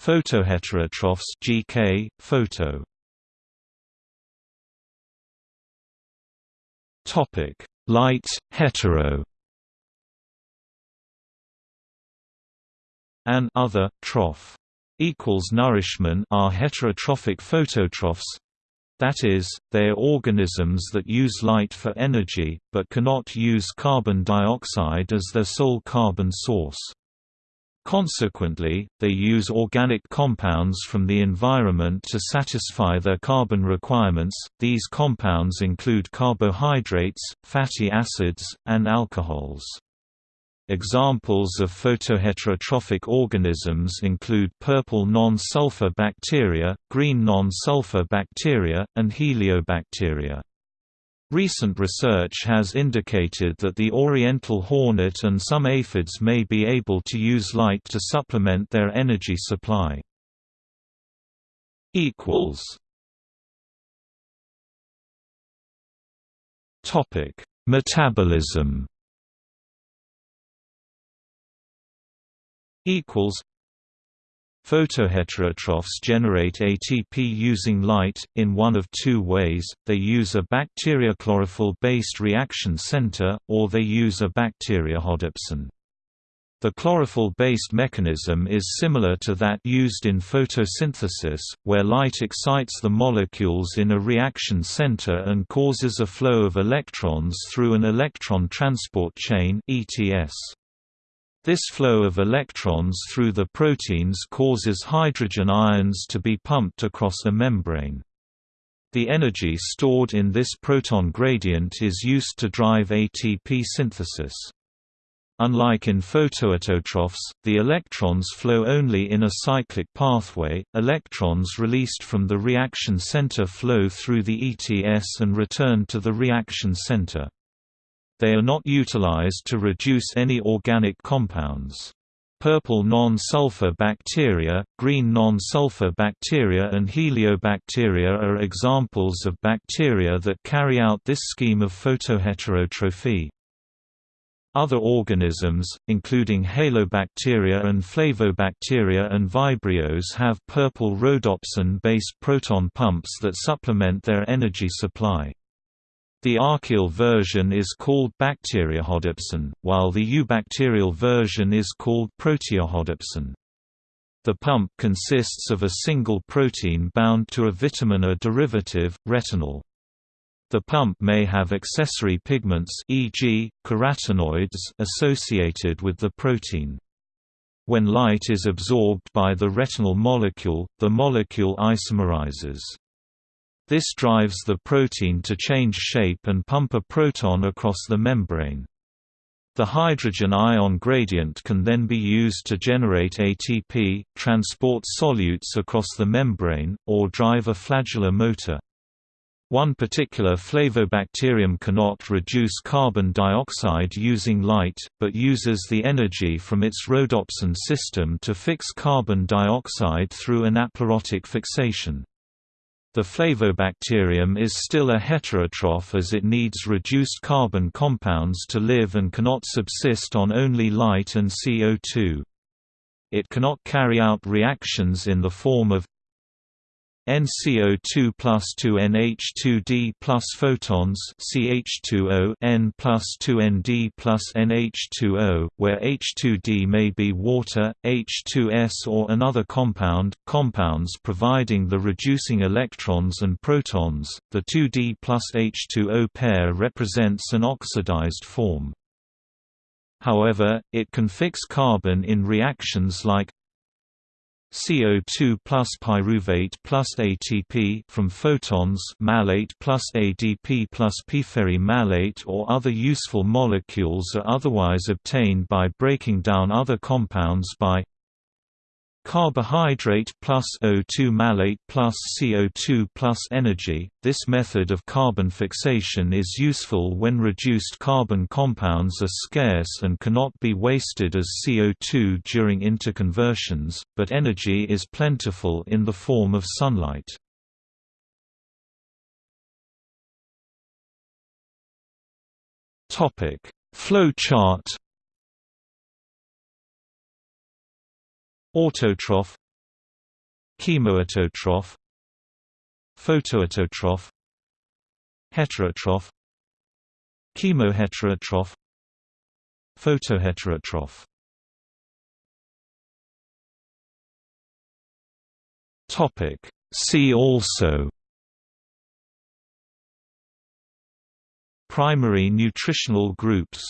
Photoheterotrophs GK, photo. Topic: Light hetero. An other troph equals nourishment are heterotrophic phototrophs. That is, they are organisms that use light for energy, but cannot use carbon dioxide as their sole carbon source. Consequently, they use organic compounds from the environment to satisfy their carbon requirements. These compounds include carbohydrates, fatty acids, and alcohols. Examples of photoheterotrophic organisms include purple non-sulfur bacteria, green non-sulfur bacteria, and heliobacteria. Recent research has indicated that the oriental hornet and some aphids may be able to use light to supplement their energy supply. equals. Topic: Metabolism. Equals Photoheterotrophs generate ATP using light, in one of two ways, they use a bacteriochlorophyll-based reaction center, or they use a bacteriorhodopsin. The chlorophyll-based mechanism is similar to that used in photosynthesis, where light excites the molecules in a reaction center and causes a flow of electrons through an electron transport chain ETS. This flow of electrons through the proteins causes hydrogen ions to be pumped across a membrane. The energy stored in this proton gradient is used to drive ATP synthesis. Unlike in photoautotrophs, the electrons flow only in a cyclic pathway, electrons released from the reaction center flow through the ETS and return to the reaction center. They are not utilized to reduce any organic compounds. Purple non-sulfur bacteria, green non-sulfur bacteria and heliobacteria are examples of bacteria that carry out this scheme of photoheterotrophy. Other organisms, including halobacteria and flavobacteria and vibrios have purple rhodopsin-based proton pumps that supplement their energy supply. The archaeal version is called bacteriorhodopsin, while the eubacterial version is called proteorhodopsin. The pump consists of a single protein bound to a vitamin A derivative, retinol. The pump may have accessory pigments e.g., carotenoids associated with the protein. When light is absorbed by the retinal molecule, the molecule isomerizes. This drives the protein to change shape and pump a proton across the membrane. The hydrogen ion gradient can then be used to generate ATP, transport solutes across the membrane, or drive a flagellar motor. One particular flavobacterium cannot reduce carbon dioxide using light, but uses the energy from its rhodopsin system to fix carbon dioxide through anaplerotic fixation. The flavobacterium is still a heterotroph as it needs reduced carbon compounds to live and cannot subsist on only light and CO2. It cannot carry out reactions in the form of NCO2 plus 2 NH2D plus photons CH2O N plus 2 ND plus NH2O, where H2D may be water, H2S or another compound, compounds providing the reducing electrons and protons. The 2D plus H2O pair represents an oxidized form. However, it can fix carbon in reactions like CO2 plus pyruvate plus ATP from photons malate plus ADP plus malate or other useful molecules are otherwise obtained by breaking down other compounds by Carbohydrate plus O2 malate plus CO2 plus energy. This method of carbon fixation is useful when reduced carbon compounds are scarce and cannot be wasted as CO2 during interconversions, but energy is plentiful in the form of sunlight. Topic: Flow Autotroph chemoautotroph photoautotroph heterotroph chemoheterotroph photoheterotroph. Topic. See also primary nutritional groups